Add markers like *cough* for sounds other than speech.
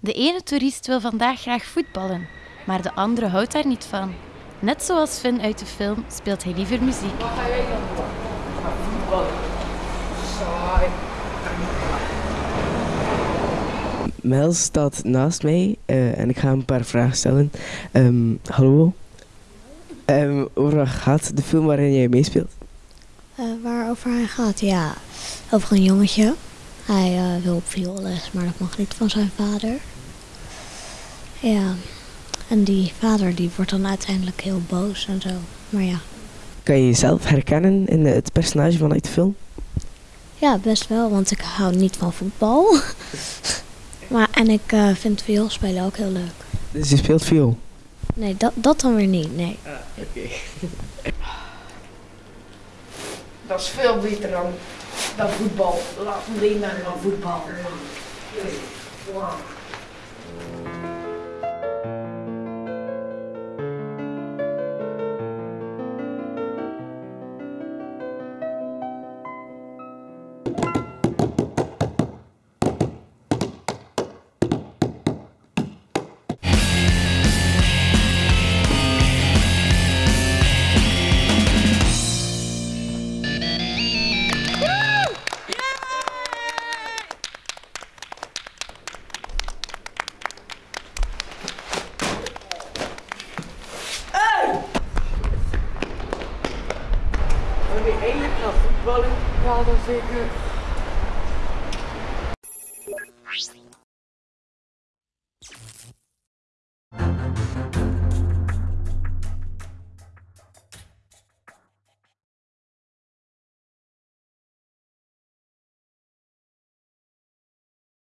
De ene toerist wil vandaag graag voetballen, maar de andere houdt daar niet van. Net zoals Finn uit de film speelt hij liever muziek. Wat ga jij dan doen? Voetballen. Saai. Mel staat naast mij eh, en ik ga hem een paar vragen stellen. Ehm, hallo. Um, over wat gaat de film waarin jij meespeelt? Uh, waarover hij gaat? Ja, over een jongetje. Hij uh, wil op vioolles, maar dat mag niet van zijn vader. Ja, en die vader die wordt dan uiteindelijk heel boos en zo. Maar ja. Kan je jezelf herkennen in het personage vanuit de film? Ja, best wel, want ik hou niet van voetbal. *laughs* maar, en ik uh, vind vioolspelen ook heel leuk. Dus je speelt viool? Nee, dat, dat dan weer niet, nee. Ah, oké. *laughs* Dat is veel beter dan, dan voetbal. Laat me lenen van voetbal. je eigenlijk naar voetballen? Ja, dat zeker.